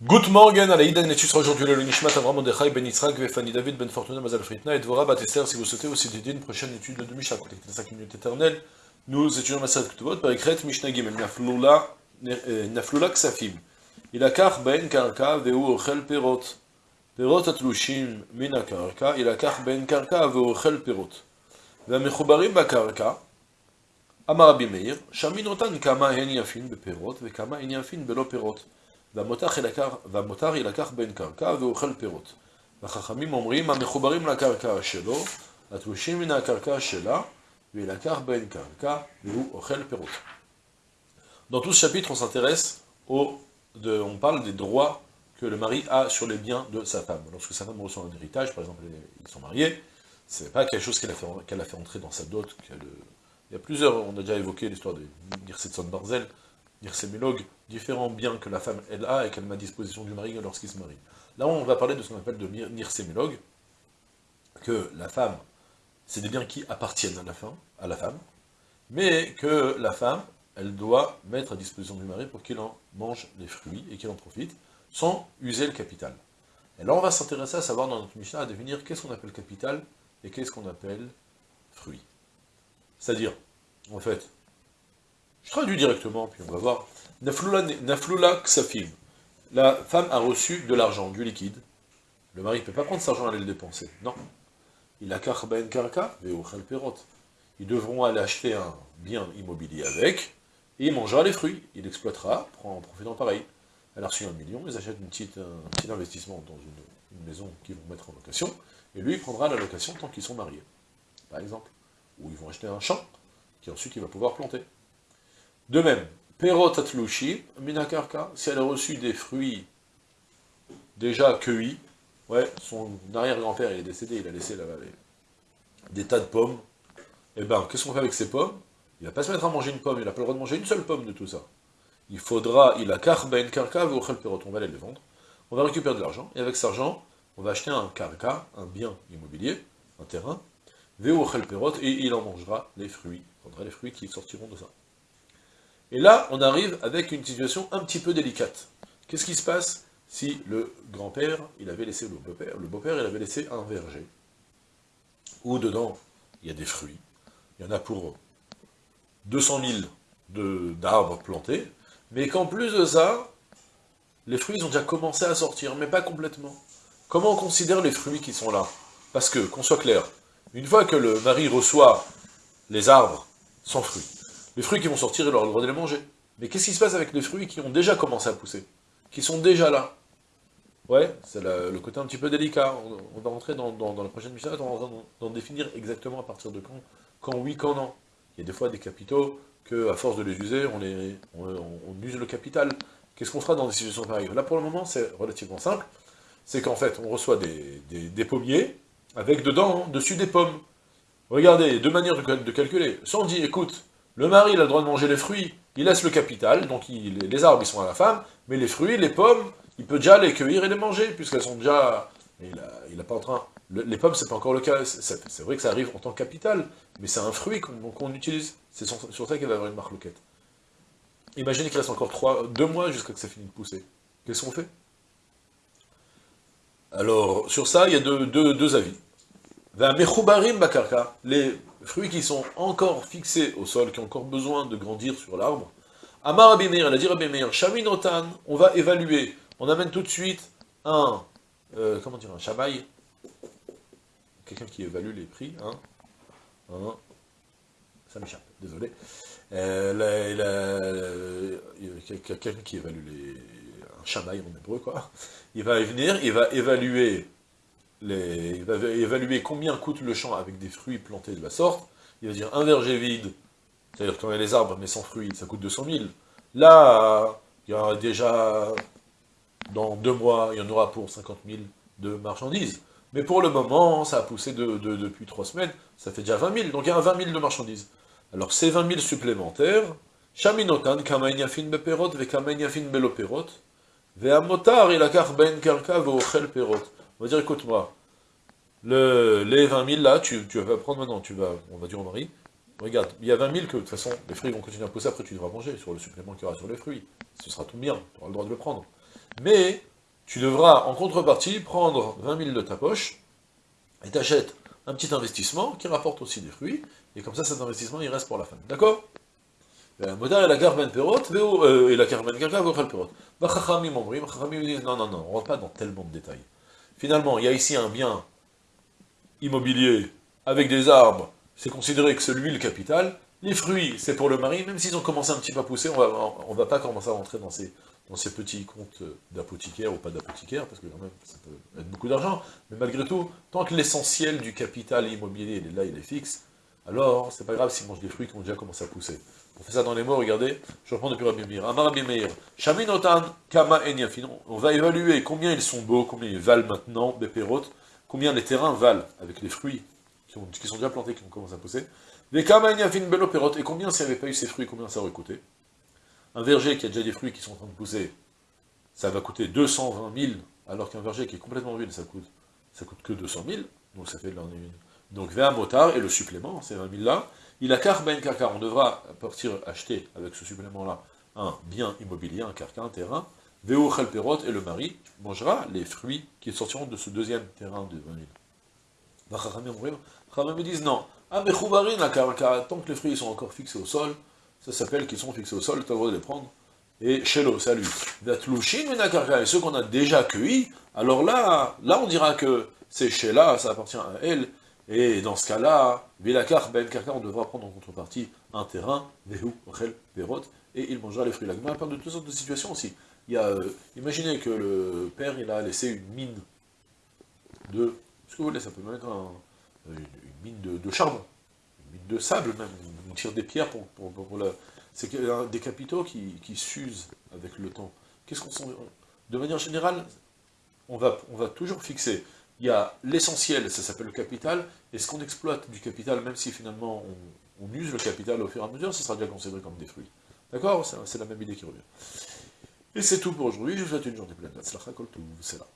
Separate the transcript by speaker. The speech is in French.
Speaker 1: Good morning, Alaïdan, et tu seras aujourd'hui le Nishmat Avram Mordechai Ben Yitzhak, Vefani David Ben Fortuna Mazal Fritna et Dvora Batester si vous souhaitez aussi dédier une prochaine étude de Mishnah, connecté à 5 minutes éternelles. Nous étudions Masad Ktuvot par Ekret Mishnah Gimel, Naflula, Naflula Ksafim. Ilakach Ben Karka Veu Ochel Perot. Perot Atlushim Min HaKarka, Ilakach Ben Karka Veu Ochel Perot. והמחוברים בקרקע, אמר רבי מאיר, שמין אותן כמה הן יפין בפירות וכמה הן יפין בלא פירות. והמותר יילקח בין קרקע ואוכל פירות. והחכמים אומרים, המחוברים לקרקע שלו, התלושים מן הקרקע שלה, ויילקח בין קרקע והוא אוכל פירות. Dans tout ce chapitre, on s'intéresse au, de, on parle des droits que le mari a sur les biens de sa femme. Lorsque sa femme reçoit un héritage, par exemple, ils sont mariés, c'est pas quelque chose qu'elle a, fait, qu'elle a fait entrer dans sa dot. Il y a plusieurs, on a déjà évoqué l'histoire de Nirsetson Barzel, Nirsemélog, différents biens que la femme, elle a et qu'elle met à disposition du mari lorsqu'il se marie. Là, on va parler de ce qu'on appelle de Nirsemélog, que la femme, c'est des biens qui appartiennent à la, femme, à la femme, mais que la femme, elle doit mettre à disposition du mari pour qu'il en mange les fruits et qu'il en profite, sans user le capital. Et là, on va s'intéresser à savoir dans notre Mishnah, à définir qu'est-ce qu'on appelle capital et qu'est-ce qu'on appelle fruit. C'est-à-dire, en fait, je traduis directement, puis on va voir, Naflula ksafim, la femme a reçu de l'argent, du liquide, le mari ne peut pas prendre cet argent et aller le dépenser, non. Il a karben karka, perot. Ils devront aller acheter un bien immobilier avec, et il mangera les fruits, il exploitera, en profitant pareil. Elle a reçu un million, ils achètent une petite, un petit investissement dans une, maison qu'ils vont mettre en location, et lui, prendra la location tant qu'ils sont mariés, par exemple. Ou ils vont acheter un champ, qui ensuite il va pouvoir planter. De même, Perot atlushi, minakarka, si elle a reçu des fruits déjà cueillis, ouais, son arrière-grand-père est décédé, il a laissé là, des tas de pommes, et eh ben, qu'est-ce qu'on fait avec ces pommes? Il va pas se mettre à manger une pomme, il n'a pas le droit de manger une seule pomme de tout ça. Il faudra, il a karben karka, perot, on va aller les vendre, on va récupérer de l'argent, et avec cet argent, on va acheter un karka, un bien immobilier, un terrain, perot, et il en mangera les fruits, il prendra les fruits qui sortiront de ça. Et là, on arrive avec une situation un petit peu délicate. Qu'est-ce qui se passe si le grand-père, il avait laissé le beau-père, le beau-père, il avait laissé un verger, où dedans, il y a des fruits, il y en a pour 200 000 d'arbres plantés, mais qu'en plus de ça, les fruits ont déjà commencé à sortir, mais pas complètement. Comment on considère les fruits qui sont là? Parce que, qu'on soit clair, une fois que le mari reçoit les arbres sans fruits, les fruits qui vont sortir, il aura le droit de les manger. Mais qu'est-ce qui se passe avec les fruits qui ont déjà commencé à pousser Qui sont déjà là? Ouais, c'est le côté un petit peu délicat. On, va rentrer dans, la prochaine mission, on va d'en définir exactement à partir de quand, quand oui, quand non. Il y a des fois des capitaux que, à force de les user, on, les, on use le capital. Qu'est-ce qu'on fera dans des situations pareilles? Là, pour le moment, c'est relativement simple c'est qu'en fait, on reçoit des, pommiers, avec dedans, dessus des pommes. Regardez, deux manières de, calculer. Soit on écoute, le mari, il a le droit de manger les fruits, il laisse le capital, donc les arbres, ils sont à la femme, mais les fruits, les pommes, il peut déjà les cueillir et les manger, puisqu'elles sont déjà... Il n'a pas en train... les pommes, c'est pas encore le cas, c'est vrai que ça arrive en tant que capital, mais c'est un fruit qu'on utilise. C'est sur, ça qu'il va y avoir une marque loquette. Imaginez qu'il reste encore trois, deux mois jusqu'à ce que ça finisse de pousser. Qu'est-ce qu'on fait? Alors, sur ça, il y a deux, deux, avis. Les fruits qui sont encore fixés au sol, qui ont encore besoin de grandir sur l'arbre. Amar Abimeir, elle a dit Abimeir, Shaminotan, on va évaluer. On amène tout de suite un, euh, comment dire, un chamaï. Quelqu'un qui évalue les prix, hein. Un, ça m'échappe, désolé. Euh, quelqu'un qui évalue les, chamaï en hébreu, quoi. Il va venir, il va évaluer il va évaluer combien coûte le champ avec des fruits plantés de la sorte. Il va dire un verger vide, c'est-à-dire y a les arbres mais sans fruits, ça coûte 200 000. Là, il y aura déjà, dans deux mois, il y en aura pour 50 000 de marchandises. Mais pour le moment, ça a poussé de, depuis trois semaines, ça fait déjà 20 000, donc il y a 20 000 de marchandises. Alors ces 20 000 supplémentaires, Beperot, Vekamaïniafin Beloperot, Ve'amotar il a ben perot. On va dire, écoute-moi, le, les 20 000 là, tu, vas prendre maintenant, tu vas, on va dire au mari, regarde, il y a 20 000 que, de toute façon, les fruits vont continuer à pousser, après tu devras manger sur le supplément qu'il y aura sur les fruits. Ce sera tout bien, tu auras le droit de le prendre. Mais, tu devras, en contrepartie, prendre 20 000 de ta poche, et t'achètes un petit investissement qui rapporte aussi des fruits, et comme ça, cet investissement, il reste pour la fin. D'accord? Modar et la garben perot, et la garben gaga, perot. Vachachamim omrim, chachamim disent, non, non, non, on rentre pas dans tellement de détails. Finalement, il y a ici un bien immobilier avec des arbres, c'est considéré que c'est lui le capital, les fruits, c'est pour le mari, même s'ils ont commencé un petit peu à pousser, on va, on va pas commencer à rentrer dans ces, petits comptes d'apothicaire ou pas d'apothicaire, parce que quand même, ça peut être beaucoup d'argent, mais malgré tout, tant que l'essentiel du capital immobilier, il est là, il est fixe, alors c'est pas grave s'ils mangent des fruits qui ont déjà commencé à pousser. On fait ça dans les mots, regardez, je reprends depuis Rabbi Meir. Amar Rabbi Shaminotan Kama Enyafin, on va évaluer combien ils sont beaux, combien ils valent maintenant, Bepérot, combien les terrains valent avec les fruits qui, ont, qui sont déjà plantés, qui ont commencé à pousser, des Kama Enyafin et combien s'il n'y avait pas eu ces fruits, combien ça aurait coûté? Un verger qui a déjà des fruits qui sont en train de pousser, ça va coûter 220 000, alors qu'un verger qui est complètement vide, ça coûte, ça coûte que 200 000, donc ça fait de l'année donc vers motard, et le supplément, ces 20 000 là, il a car ben kaka, on devra partir acheter avec ce supplément-là un bien immobilier, un carca, un terrain, Veo Perot, et le mari mangera les fruits qui sortiront de ce deuxième terrain de 20 000. Chachamim disent non, ah mais tant que les fruits sont encore fixés au sol, ça s'appelle qu'ils sont fixés au sol, tu as le droit de les prendre, et Shelo, salut. Et ceux qu'on a déjà cueillis, alors là, là on dira que c'est Shela, ça appartient à elle, et dans ce cas-là, Vilakar Ben Karka, on devra prendre en contrepartie un terrain, Vehu, Rel, Perot, et il mangera les fruits. La Gemara parle de toutes sortes de situations aussi. Il y a, euh, imaginez que le père, il a laissé une mine de, ce que vous voulez, ça peut même être une, mine de, charbon, une mine de sable même, on tire des pierres pour, pour, la... C'est des capitaux qui, qui s'usent avec le temps. Qu'est-ce qu'on De manière générale, on va, on va toujours fixer il y a l'essentiel, ça s'appelle le capital, et ce qu'on exploite du capital, même si finalement on, use le capital au fur et à mesure, ça sera déjà considéré comme des fruits. D'accord? C'est la même idée qui revient. Et c'est tout pour aujourd'hui, je vous souhaite une journée pleine de c'est là.